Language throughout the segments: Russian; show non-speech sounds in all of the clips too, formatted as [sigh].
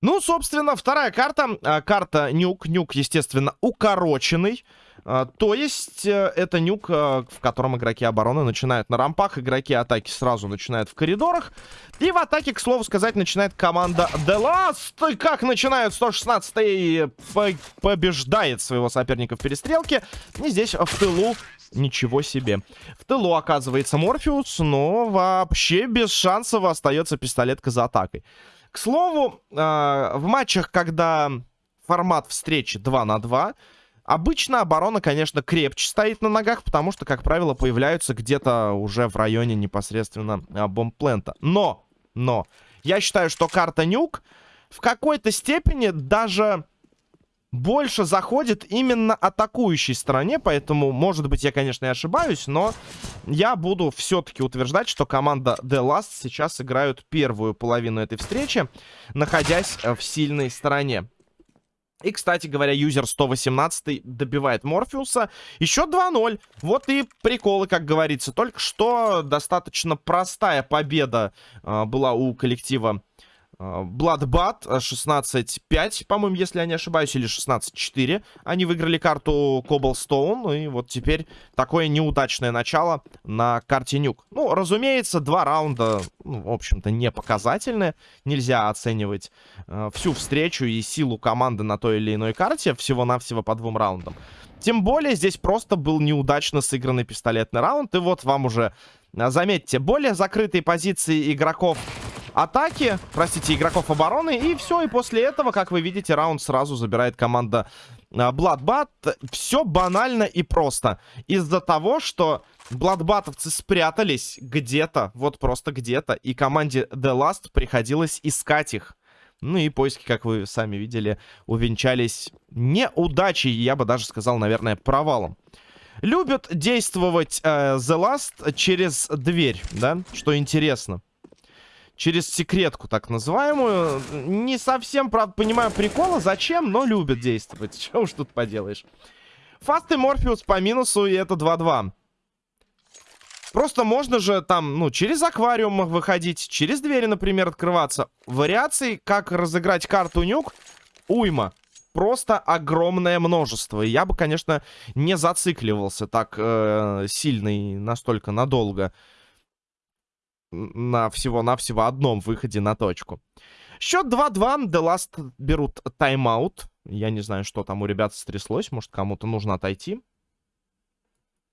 Ну, собственно, вторая карта. А, карта нюк. Нюк, естественно, укороченный. А, то есть, э, это нюк, э, в котором игроки обороны начинают на рампах, игроки атаки сразу начинают в коридорах. И в атаке, к слову сказать, начинает команда The Last. Как начинают 116 побеждает своего соперника в перестрелке. И здесь в тылу Ничего себе. В тылу оказывается Морфеус, но вообще без шансов остается пистолетка за атакой. К слову, э, в матчах, когда формат встречи 2 на 2, обычно оборона, конечно, крепче стоит на ногах, потому что, как правило, появляются где-то уже в районе непосредственно э, бомбплента. Но, но, я считаю, что карта Нюк в какой-то степени даже больше заходит именно атакующей стороне, поэтому, может быть, я, конечно, и ошибаюсь, но я буду все-таки утверждать, что команда The Last сейчас играют первую половину этой встречи, находясь в сильной стороне. И, кстати говоря, юзер 118 добивает Морфеуса. Еще 2-0. Вот и приколы, как говорится. Только что достаточно простая победа э, была у коллектива Bloodbat 16-5, по-моему, если я не ошибаюсь, или 16-4. Они выиграли карту Cobblestone, и вот теперь такое неудачное начало на карте Нюк. Ну, разумеется, два раунда, ну, в общем-то, не показательные. Нельзя оценивать э, всю встречу и силу команды на той или иной карте всего-навсего по двум раундам. Тем более, здесь просто был неудачно сыгранный пистолетный раунд, и вот вам уже, заметьте, более закрытые позиции игроков атаки, простите, игроков обороны. И все, и после этого, как вы видите, раунд сразу забирает команда Bloodbat. Все банально и просто. Из-за того, что Бладбатовцы спрятались где-то, вот просто где-то, и команде The Last приходилось искать их. Ну и поиски, как вы сами видели, увенчались неудачей, я бы даже сказал, наверное, провалом. Любят действовать э, The Last через дверь, да, что интересно через секретку так называемую. Не совсем, правда, понимаю прикола, зачем, но любят действовать. [laughs] Чего уж тут поделаешь. Фаст и Морфеус по минусу, и это 2-2. Просто можно же там, ну, через аквариум выходить, через двери, например, открываться. Вариаций, как разыграть карту нюк, уйма. Просто огромное множество. Я бы, конечно, не зацикливался так э, сильно и настолько надолго на всего-навсего одном выходе на точку. Счет 2-2. The Last берут тайм-аут. Я не знаю, что там у ребят стряслось. Может, кому-то нужно отойти.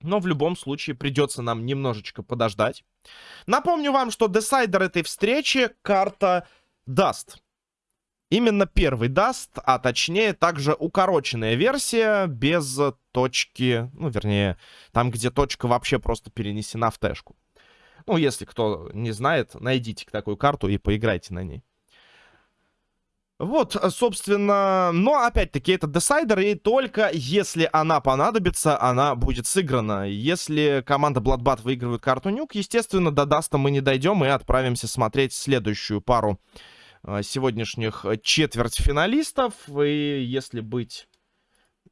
Но в любом случае придется нам немножечко подождать. Напомню вам, что десайдер этой встречи карта Даст. Именно первый Dust, а точнее также укороченная версия без точки, ну вернее, там где точка вообще просто перенесена в тэшку. Ну, если кто не знает, найдите такую карту и поиграйте на ней. Вот, собственно, но опять-таки это decider, и только если она понадобится, она будет сыграна. Если команда Bloodbat выигрывает карту Nuke, естественно, до Даста мы не дойдем и отправимся смотреть следующую пару э, сегодняшних четвертьфиналистов. И если быть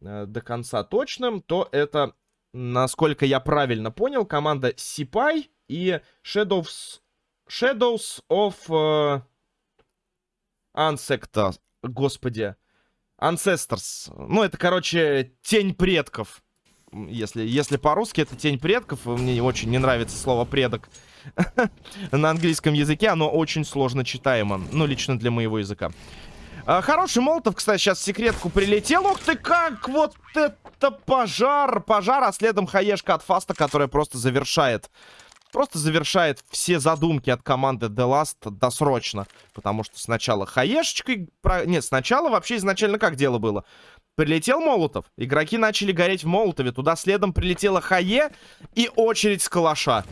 э, до конца точным, то это, насколько я правильно понял, команда Сипай и Shadows, Shadows of uh, Ancestors. Господи. Ancestors. Ну, это, короче, тень предков. Если, если по-русски это тень предков. Мне очень не нравится слово предок. [laughs] На английском языке оно очень сложно читаемо. Ну, лично для моего языка. А, хороший молотов, кстати, сейчас секретку прилетел. Ух ты, как вот это пожар! Пожар, а следом хаешка от Фаста, которая просто завершает просто завершает все задумки от команды The Last досрочно. Потому что сначала хаешечкой... Про... Нет, сначала вообще изначально как дело было? Прилетел Молотов, игроки начали гореть в Молотове, туда следом прилетела Хае и очередь с калаша.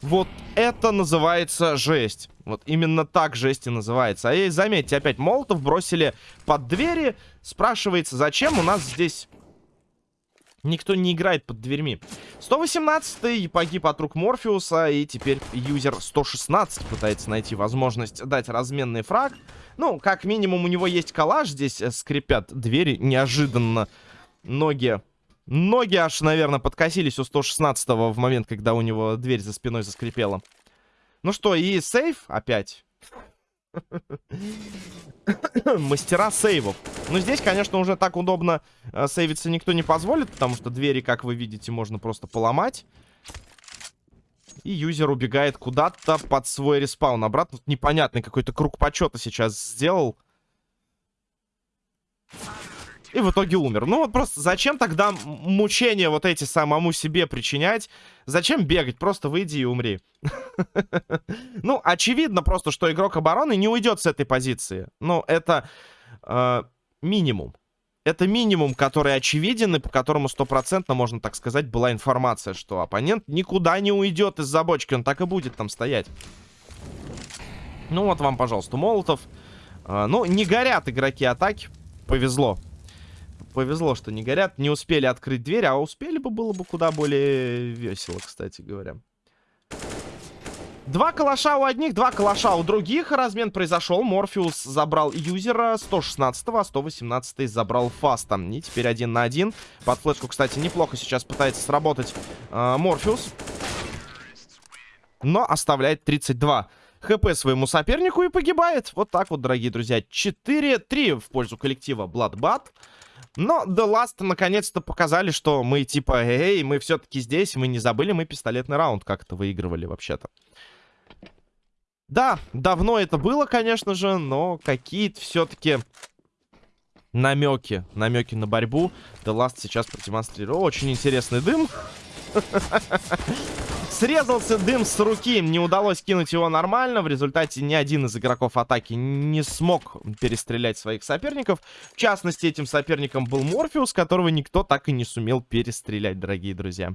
Вот это называется жесть. Вот именно так жесть и называется. А и заметьте, опять Молотов бросили под двери. Спрашивается, зачем у нас здесь Никто не играет под дверьми. 118-й погиб от рук Морфеуса. И теперь юзер 116 пытается найти возможность дать разменный фраг. Ну, как минимум, у него есть коллаж. Здесь э, скрипят двери неожиданно. Ноги... Ноги аж, наверное, подкосились у 116-го в момент, когда у него дверь за спиной заскрипела. Ну что, и сейф опять. [laughs] Мастера сейвов. Но здесь, конечно, уже так удобно э, сейвиться никто не позволит, потому что двери, как вы видите, можно просто поломать. И юзер убегает куда-то под свой респаун. Обратно непонятный какой-то круг почета сейчас сделал. И в итоге умер. Ну вот просто зачем тогда мучения вот эти самому себе причинять? Зачем бегать? Просто выйди и умри. [laughs] Ну, очевидно просто, что игрок обороны не уйдет с этой позиции. Ну, это э, минимум. Это минимум, который очевиден и по которому стопроцентно, можно так сказать, была информация, что оппонент никуда не уйдет из-за бочки. Он так и будет там стоять. Ну вот вам, пожалуйста, Молотов. Э, ну, не горят игроки атаки. Повезло повезло, что не горят. Не успели открыть дверь, а успели бы, было бы куда более весело, кстати говоря. Два калаша у одних, два калаша у других. Размен произошел. Морфеус забрал юзера 116-го, а 118 забрал фаста. И теперь один на один. Под флешку, кстати, неплохо сейчас пытается сработать э, Морфеус. Но оставляет 32 хп своему сопернику и погибает. Вот так вот, дорогие друзья. 4-3 в пользу коллектива Bloodbath. Но The Last наконец-то показали, что мы типа, эй, мы все-таки здесь, мы не забыли, мы пистолетный раунд как-то выигрывали вообще-то. Да, давно это было, конечно же, но какие-то все-таки намеки, намеки на борьбу The Last сейчас продемонстрировал. Очень интересный дым. Срезался дым с руки, не удалось кинуть его нормально. В результате ни один из игроков атаки не смог перестрелять своих соперников. В частности, этим соперником был Морфеус, которого никто так и не сумел перестрелять, дорогие друзья.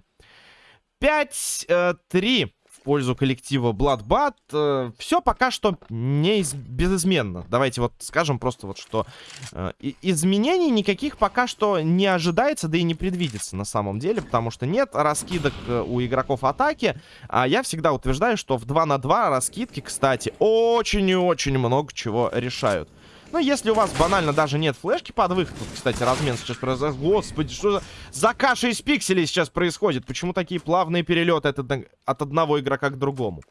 5-3 пользу коллектива Bloodbath. Э, все пока что не из... безызменно. Давайте вот скажем просто вот, что э, изменений никаких пока что не ожидается, да и не предвидится на самом деле, потому что нет раскидок э, у игроков атаки. А я всегда утверждаю, что в 2 на 2 раскидки, кстати, очень и очень много чего решают. Ну, если у вас банально даже нет флешки под выход, тут, кстати, размен сейчас произошел. Господи, что за, за каша из пикселей сейчас происходит? Почему такие плавные перелеты от, от одного игрока к другому?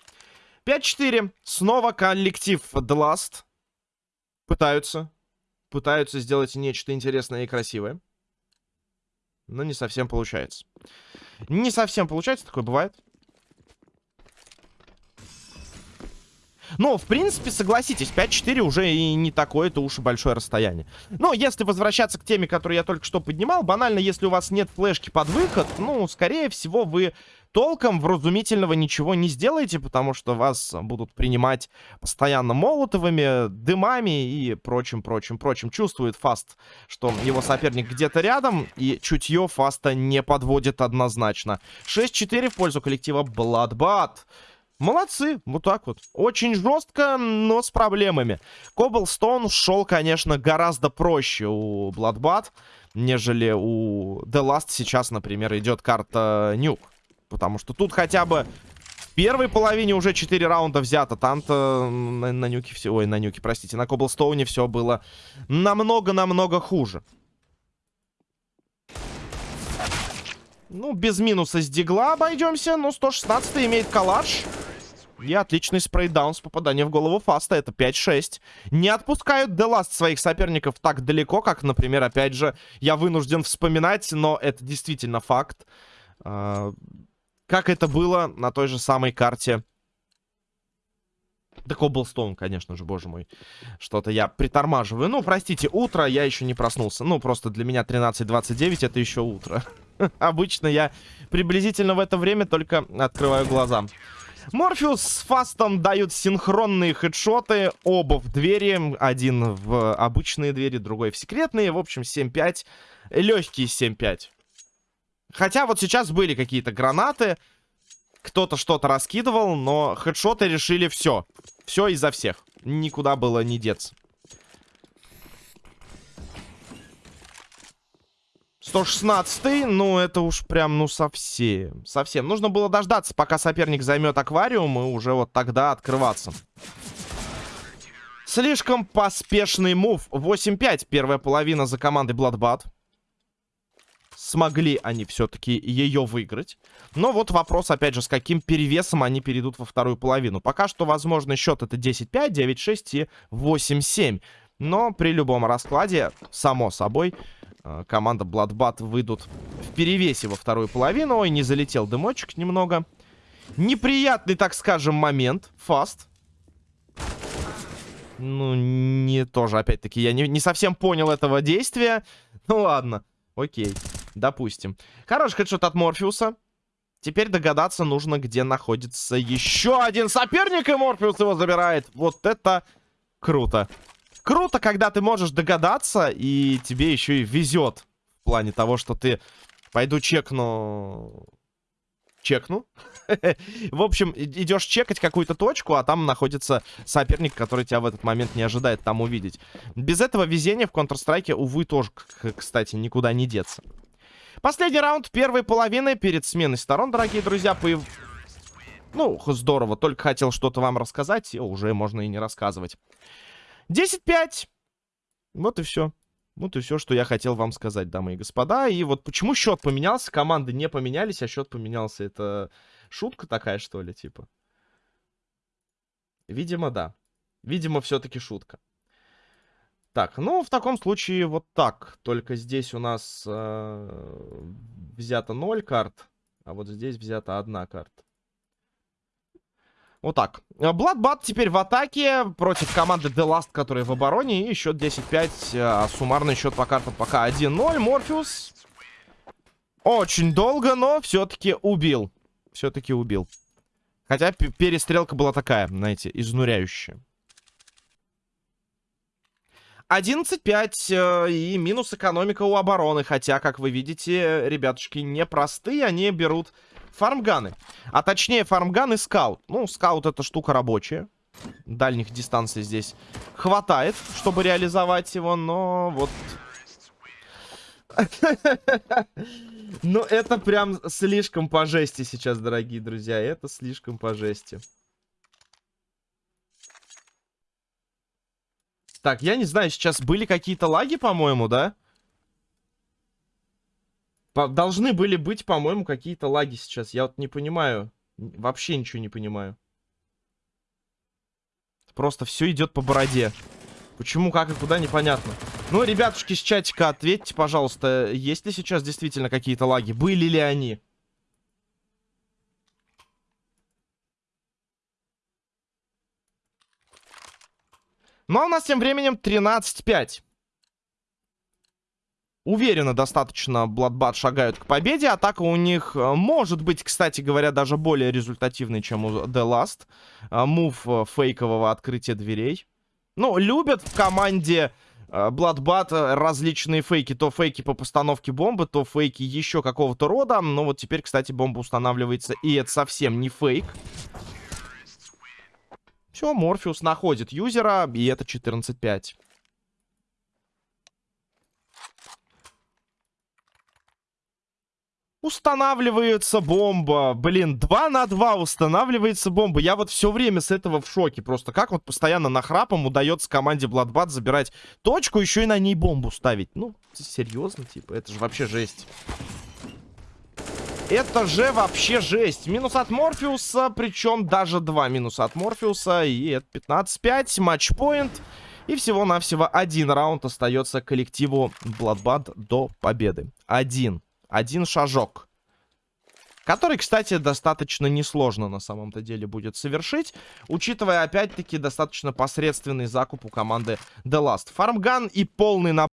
5-4. Снова коллектив The Last. Пытаются. Пытаются сделать нечто интересное и красивое. Но не совсем получается. Не совсем получается, такое бывает. Но, в принципе, согласитесь, 5-4 уже и не такое-то уж и большое расстояние. Но если возвращаться к теме, которую я только что поднимал, банально, если у вас нет флешки под выход, ну, скорее всего, вы толком вразумительного ничего не сделаете, потому что вас будут принимать постоянно молотовыми, дымами и прочим, прочим, прочим. Чувствует Фаст, что его соперник где-то рядом, и чутье Фаста не подводит однозначно. 6-4 в пользу коллектива Bloodbath. Молодцы, вот так вот. Очень жестко, но с проблемами. Коблстоун шел, конечно, гораздо проще у Bloodbath, нежели у The Last сейчас, например, идет карта Нюк. Потому что тут хотя бы в первой половине уже 4 раунда взято. Там-то на, на Нюке все... Ой, на Нюке, простите. На Коблстоуне все было намного-намного хуже. Ну, без минуса с Дигла обойдемся. Ну, 116 имеет калаш. И отличный спрейдаун с попаданием в голову Фаста. Это 5-6. Не отпускают Деласт своих соперников так далеко, как, например, опять же, я вынужден вспоминать, но это действительно факт. А, как это было на той же самой карте да Коблстоун, конечно же, боже мой. Что-то я притормаживаю. Ну, простите, утро, я еще не проснулся. Ну, просто для меня 13.29 это еще утро. [laughs] Обычно я приблизительно в это время только открываю глаза. Морфеус с Фастом дают синхронные хедшоты. Оба в двери. Один в обычные двери, другой в секретные. В общем, 7-5. Легкие 7-5. Хотя вот сейчас были какие-то гранаты. Кто-то что-то раскидывал, но хедшоты решили все. Все из-за всех. Никуда было не деться. 116 ну это уж прям, ну совсем, совсем. Нужно было дождаться, пока соперник займет аквариум, и уже вот тогда открываться. Слишком поспешный мув. 8-5, первая половина за командой Bloodbath. Смогли они все-таки ее выиграть. Но вот вопрос, опять же, с каким перевесом они перейдут во вторую половину. Пока что, возможно, счет это 10-5, 9-6 и 8-7. Но при любом раскладе, само собой, команда Bloodbath выйдут в перевесе во вторую половину. Ой, не залетел дымочек немного. Неприятный, так скажем, момент. Фаст. Ну, не тоже, опять-таки, я не, не совсем понял этого действия. [laughs] Ну, ладно. Окей, допустим. Хороший хедшот от Морфеуса. Теперь догадаться нужно, где находится еще один соперник, и Морфеус его забирает. Вот это круто. Круто, когда ты можешь догадаться, и тебе еще и везет. В плане того, что ты... Пойду чекну... Чекну. [laughs] В общем, идешь чекать какую-то точку, а там находится соперник, который тебя в этот момент не ожидает там увидеть. Без этого везения в Counter-Strike, увы, тоже, кстати, никуда не деться. Последний раунд первой половины перед сменой сторон, дорогие друзья. По... Ну, здорово, только хотел что-то вам рассказать, и уже можно и не рассказывать. 10-5. Вот и все. Вот и все, что я хотел вам сказать, дамы и господа. И вот почему счет поменялся, команды не поменялись, а счет поменялся. Это шутка такая, что ли, типа? Видимо, да. Видимо, все-таки шутка. Так, ну, в таком случае вот так. Только здесь у нас э, взято 0 карт, а вот здесь взята одна карта. Вот так. Бладбат теперь в атаке против команды The Last, которая в обороне. И счет 10-5. А суммарный счет по картам пока 1-0. Морфеус очень долго, но все-таки убил. Все-таки убил. Хотя перестрелка была такая, знаете, изнуряющая. 11-5 э, и минус экономика у обороны. Хотя, как вы видите, ребятушки непростые. Они берут фармганы. А точнее, фармган и скаут. Ну, скаут это штука рабочая. Дальних дистанций здесь хватает, чтобы реализовать его, но вот... [laughs] Ну, это прям слишком по жести сейчас, дорогие друзья. Это слишком по жести. Так, я не знаю, сейчас были какие-то лаги, по-моему, да? По должны были быть, по-моему, какие-то лаги сейчас. Я вот не понимаю. Вообще ничего не понимаю. Просто все идет по бороде. Почему, как и куда, непонятно. Ну, ребятушки с чатика, ответьте, пожалуйста, есть ли сейчас действительно какие-то лаги? Были ли они? Ну, а у нас тем временем 13-5. Уверенно достаточно Bloodbath шагают к победе. Атака у них э, может быть, кстати говоря, даже более результативной, чем у The Last. Э, мув э, фейкового открытия дверей. Ну, любят в команде Bloodbath различные фейки. То фейки по постановке бомбы, то фейки еще какого-то рода. Но вот теперь, кстати, бомба устанавливается, и это совсем не фейк. Все, Морфеус находит юзера, и это 14-5. Устанавливается бомба. Блин, 2 на 2 устанавливается бомба. Я вот все время с этого в шоке. Просто как вот постоянно нахрапом удается команде Bloodbath забирать точку, еще и на ней бомбу ставить. Ну, серьезно, типа, это же вообще жесть. Это же вообще жесть. Минус от Морфеуса, причем даже два минуса от Морфеуса. И это 15-5, матчпоинт. И всего-навсего один раунд остается коллективу Bloodbath до победы. Один. Один шажок. Который, кстати, достаточно несложно на самом-то деле будет совершить, учитывая, опять-таки, достаточно посредственный закуп у команды The Last. Фармган и полный набор